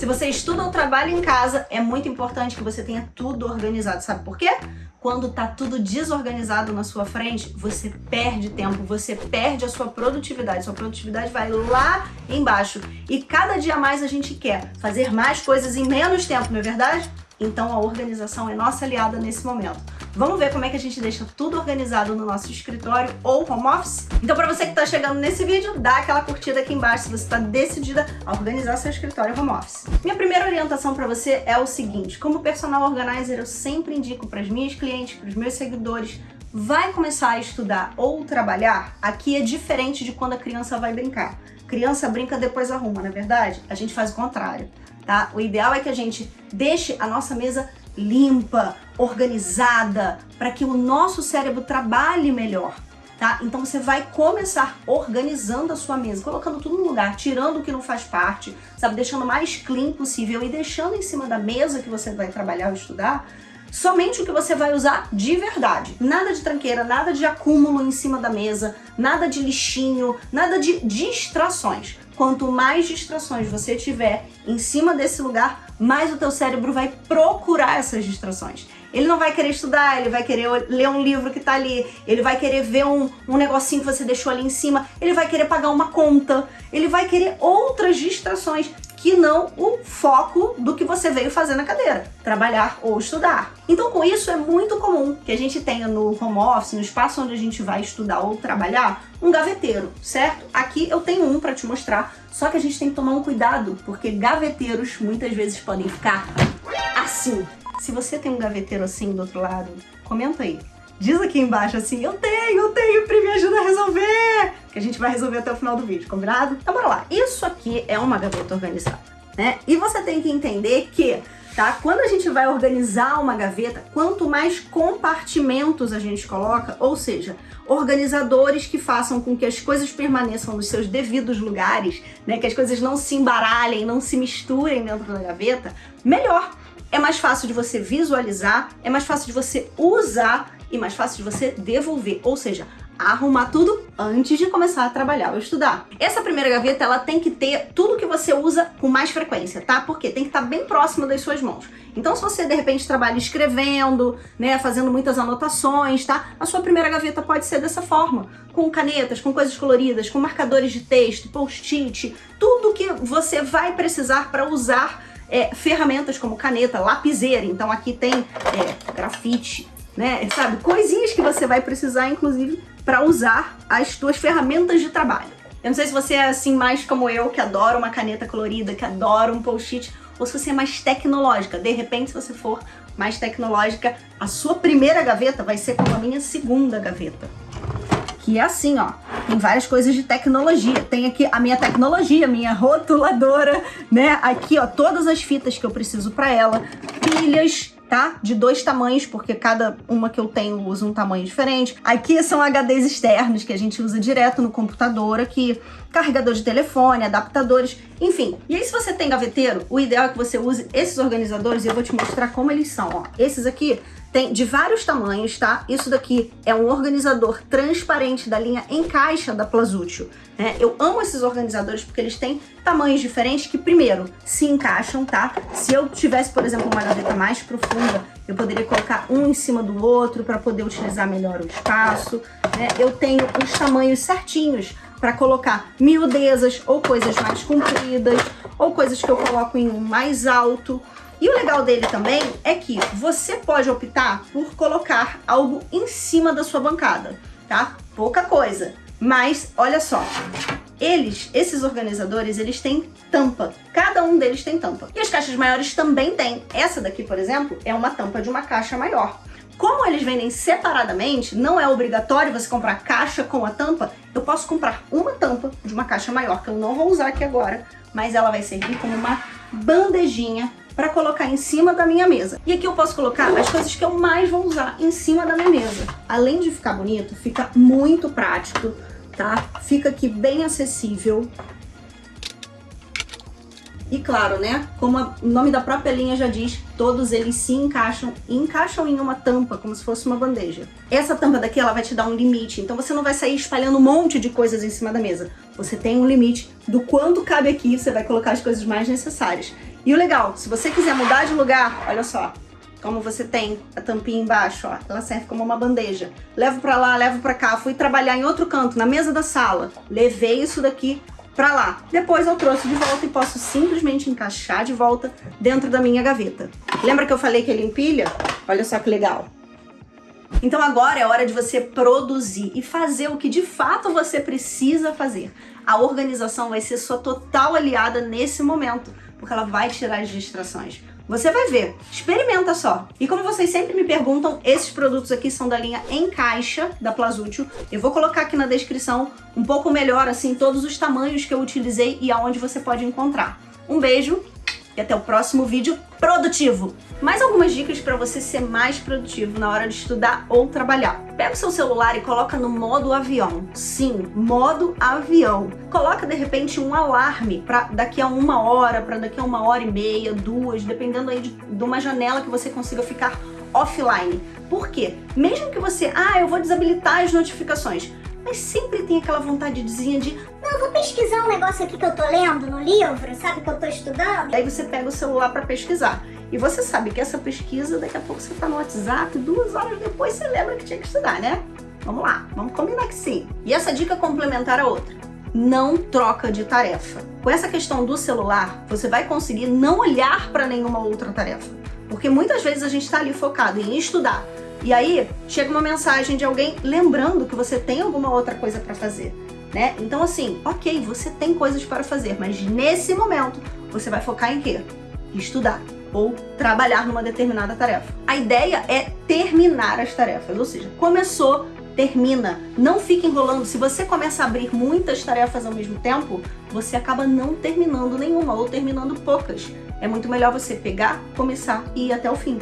Se você estuda ou trabalha em casa, é muito importante que você tenha tudo organizado. Sabe por quê? Quando tá tudo desorganizado na sua frente, você perde tempo, você perde a sua produtividade. Sua produtividade vai lá embaixo. E cada dia mais a gente quer fazer mais coisas em menos tempo, não é verdade? Então a organização é nossa aliada nesse momento. Vamos ver como é que a gente deixa tudo organizado no nosso escritório ou home office? Então para você que está chegando nesse vídeo, dá aquela curtida aqui embaixo se você está decidida a organizar seu escritório home office. Minha primeira orientação para você é o seguinte, como personal organizer eu sempre indico para as minhas clientes, para os meus seguidores, vai começar a estudar ou trabalhar, aqui é diferente de quando a criança vai brincar. Criança brinca, depois arruma, na é verdade? A gente faz o contrário, tá? O ideal é que a gente deixe a nossa mesa limpa, organizada, para que o nosso cérebro trabalhe melhor. Tá? Então você vai começar organizando a sua mesa, colocando tudo no lugar, tirando o que não faz parte, sabe, deixando o mais clean possível e deixando em cima da mesa que você vai trabalhar ou estudar somente o que você vai usar de verdade. Nada de tranqueira, nada de acúmulo em cima da mesa, nada de lixinho, nada de distrações. Quanto mais distrações você tiver em cima desse lugar, mais o teu cérebro vai procurar essas distrações. Ele não vai querer estudar, ele vai querer ler um livro que tá ali, ele vai querer ver um, um negocinho que você deixou ali em cima, ele vai querer pagar uma conta, ele vai querer outras distrações que não o foco do que você veio fazer na cadeira, trabalhar ou estudar. Então com isso é muito comum que a gente tenha no home office, no espaço onde a gente vai estudar ou trabalhar, um gaveteiro, certo? Aqui eu tenho um para te mostrar, só que a gente tem que tomar um cuidado, porque gaveteiros muitas vezes podem ficar assim. Se você tem um gaveteiro assim do outro lado, comenta aí. Diz aqui embaixo assim, eu tenho, eu tenho, Pri, me ajuda a resolver! Que a gente vai resolver até o final do vídeo, combinado? Então bora lá. Isso aqui é uma gaveta organizada, né? E você tem que entender que, tá? Quando a gente vai organizar uma gaveta, quanto mais compartimentos a gente coloca, ou seja, organizadores que façam com que as coisas permaneçam nos seus devidos lugares, né? Que as coisas não se embaralhem, não se misturem dentro da gaveta, melhor. É mais fácil de você visualizar, é mais fácil de você usar e mais fácil de você devolver, ou seja, arrumar tudo antes de começar a trabalhar ou estudar. Essa primeira gaveta, ela tem que ter tudo que você usa com mais frequência, tá? Porque tem que estar bem próximo das suas mãos. Então, se você, de repente, trabalha escrevendo, né, fazendo muitas anotações, tá? A sua primeira gaveta pode ser dessa forma, com canetas, com coisas coloridas, com marcadores de texto, post-it, tudo que você vai precisar para usar é, ferramentas como caneta, lapiseira, então aqui tem é, grafite, né? Sabe? Coisinhas que você vai precisar, inclusive, para usar as tuas ferramentas de trabalho. Eu não sei se você é assim mais como eu, que adora uma caneta colorida, que adora um post-it, ou se você é mais tecnológica. De repente, se você for mais tecnológica, a sua primeira gaveta vai ser como a minha segunda gaveta. Que é assim, ó. Tem várias coisas de tecnologia. Tem aqui a minha tecnologia, minha rotuladora, né? Aqui, ó, todas as fitas que eu preciso para ela, pilhas, tá? De dois tamanhos, porque cada uma que eu tenho usa um tamanho diferente. Aqui são HDs externos que a gente usa direto no computador aqui, carregador de telefone, adaptadores, enfim. E aí se você tem gaveteiro, o ideal é que você use esses organizadores e eu vou te mostrar como eles são, ó. Esses aqui tem de vários tamanhos, tá? Isso daqui é um organizador transparente da linha Encaixa da Plazútil. Né? Eu amo esses organizadores porque eles têm tamanhos diferentes que, primeiro, se encaixam, tá? Se eu tivesse, por exemplo, uma gaveta mais profunda, eu poderia colocar um em cima do outro para poder utilizar melhor o espaço. Né? Eu tenho os tamanhos certinhos para colocar miudezas ou coisas mais compridas ou coisas que eu coloco em mais alto. E o legal dele também é que você pode optar por colocar algo em cima da sua bancada, tá? Pouca coisa, mas olha só, eles, esses organizadores, eles têm tampa. Cada um deles tem tampa. E as caixas maiores também têm. Essa daqui, por exemplo, é uma tampa de uma caixa maior. Como eles vendem separadamente, não é obrigatório você comprar caixa com a tampa, eu posso comprar uma tampa de uma caixa maior, que eu não vou usar aqui agora, mas ela vai servir como uma bandejinha para colocar em cima da minha mesa. E aqui eu posso colocar as coisas que eu mais vou usar em cima da minha mesa. Além de ficar bonito, fica muito prático, tá? Fica aqui bem acessível. E claro, né, como o nome da própria linha já diz, todos eles se encaixam encaixam em uma tampa, como se fosse uma bandeja. Essa tampa daqui, ela vai te dar um limite, então você não vai sair espalhando um monte de coisas em cima da mesa. Você tem um limite do quanto cabe aqui, você vai colocar as coisas mais necessárias. E o legal, se você quiser mudar de lugar, olha só, como você tem a tampinha embaixo, ó, ela serve como uma bandeja. Levo pra lá, levo pra cá, fui trabalhar em outro canto, na mesa da sala, levei isso daqui pra lá. Depois eu trouxe de volta e posso simplesmente encaixar de volta dentro da minha gaveta. Lembra que eu falei que ele empilha? Olha só que legal. Então agora é hora de você produzir e fazer o que de fato você precisa fazer. A organização vai ser sua total aliada nesse momento, porque ela vai tirar as distrações. Você vai ver, experimenta só. E como vocês sempre me perguntam, esses produtos aqui são da linha em caixa da Plazútil. Eu vou colocar aqui na descrição um pouco melhor, assim, todos os tamanhos que eu utilizei e aonde você pode encontrar. Um beijo e até o próximo vídeo produtivo. Mais algumas dicas para você ser mais produtivo na hora de estudar ou trabalhar. Pega o seu celular e coloca no modo avião. Sim, modo avião. Coloca de repente um alarme para daqui a uma hora, para daqui a uma hora e meia, duas, dependendo aí de, de uma janela que você consiga ficar offline. Por quê? Mesmo que você, ah, eu vou desabilitar as notificações, mas sempre tem aquela vontadezinha de não, vou pesquisar um negócio aqui que eu tô lendo no livro, sabe, que eu tô estudando. Aí você pega o celular para pesquisar. E você sabe que essa pesquisa, daqui a pouco você tá no WhatsApp, duas horas depois você lembra que tinha que estudar, né? Vamos lá, vamos combinar que sim. E essa dica complementar a outra. Não troca de tarefa. Com essa questão do celular, você vai conseguir não olhar para nenhuma outra tarefa. Porque muitas vezes a gente está ali focado em estudar. E aí chega uma mensagem de alguém lembrando que você tem alguma outra coisa para fazer. Né? Então assim, ok, você tem coisas para fazer, mas nesse momento você vai focar em quê? Estudar ou trabalhar numa determinada tarefa. A ideia é terminar as tarefas, ou seja, começou, termina. Não fique enrolando. Se você começa a abrir muitas tarefas ao mesmo tempo, você acaba não terminando nenhuma ou terminando poucas. É muito melhor você pegar, começar e ir até o fim.